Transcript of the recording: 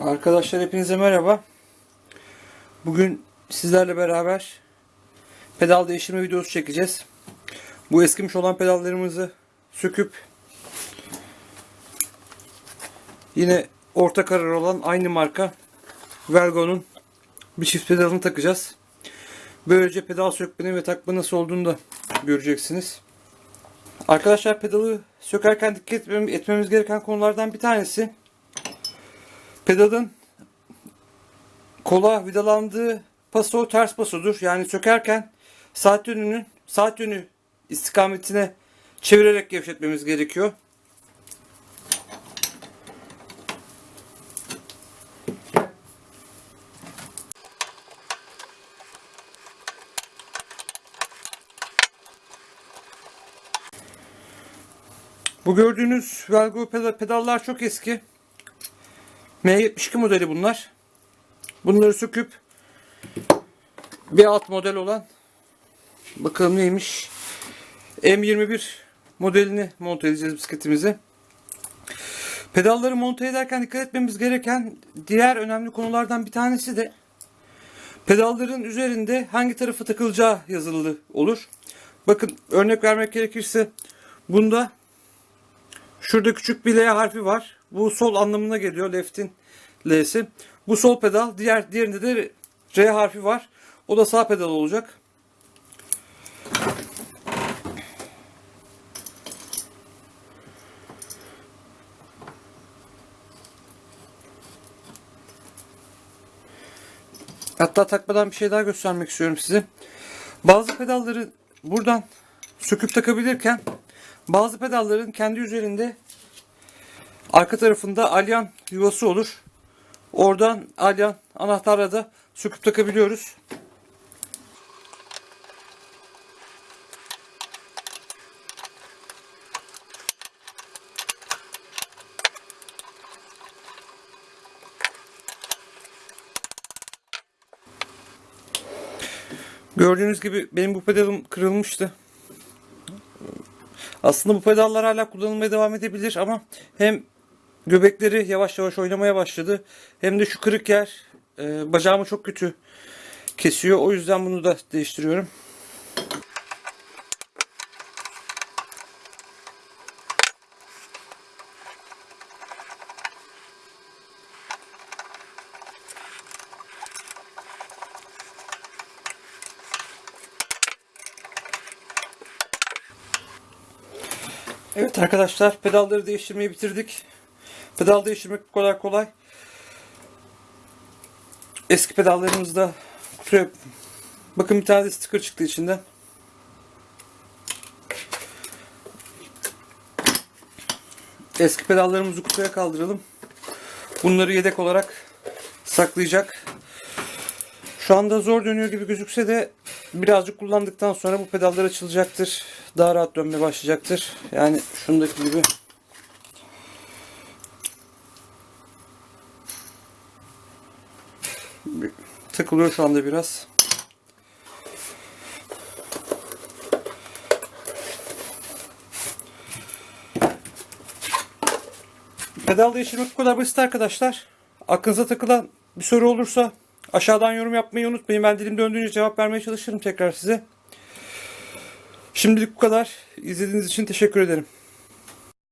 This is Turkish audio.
Arkadaşlar hepinize merhaba. Bugün sizlerle beraber pedal değiştirme videosu çekeceğiz. Bu eskimiş olan pedallarımızı söküp yine orta karar olan aynı marka Vergo'nun bir çift pedalını takacağız. Böylece pedal sökmenin ve takma nasıl olduğunu da göreceksiniz. Arkadaşlar pedalı sökerken dikkat etmem- etmemiz gereken konulardan bir tanesi pedalın kola vidalandığı paso ters pasodur. Yani sökerken saat yönünün saat yönü istikametine çevirerek gevşetmemiz gerekiyor. Bu gördüğünüz Velgo peda- pedallar çok eski. M72 modeli bunlar. Bunları söküp bir alt model olan bakalım neymiş M21 modelini monte edeceğiz bisikletimize. Pedalları monte ederken dikkat etmemiz gereken diğer önemli konulardan bir tanesi de pedalların üzerinde hangi tarafı takılacağı yazılı olur. Bakın örnek vermek gerekirse bunda Şurada küçük bir L harfi var. Bu sol anlamına geliyor. Left'in L'si. Bu sol pedal. Diğer diğerinde de R harfi var. O da sağ pedal olacak. Hatta takmadan bir şey daha göstermek istiyorum size. Bazı pedalları buradan söküp takabilirken bazı pedalların kendi üzerinde arka tarafında alyan yuvası olur. Oradan alyan anahtarla da söküp takabiliyoruz. Gördüğünüz gibi benim bu pedalım kırılmıştı. Aslında bu pedallar hala kullanılmaya devam edebilir ama hem göbekleri yavaş yavaş oynamaya başladı hem de şu kırık yer e, bacağımı çok kötü kesiyor. O yüzden bunu da değiştiriyorum. Evet arkadaşlar pedalları değiştirmeyi bitirdik. Pedal değiştirmek kadar kolay. Eski pedallarımızda kutuya bakın bir tane de sticker çıktı içinden. Eski pedallarımızı kutuya kaldıralım. Bunları yedek olarak saklayacak. Şu anda zor dönüyor gibi gözükse de birazcık kullandıktan sonra bu pedallar açılacaktır. Daha rahat dönmeye başlayacaktır. Yani şundaki gibi. Takılıyor şu anda biraz. Pedal değiştirmek bu kadar basit arkadaşlar. Aklınıza takılan bir soru olursa aşağıdan yorum yapmayı unutmayın. Ben dilim döndüğünce cevap vermeye çalışırım tekrar size. Şimdilik bu kadar. İzlediğiniz için teşekkür ederim.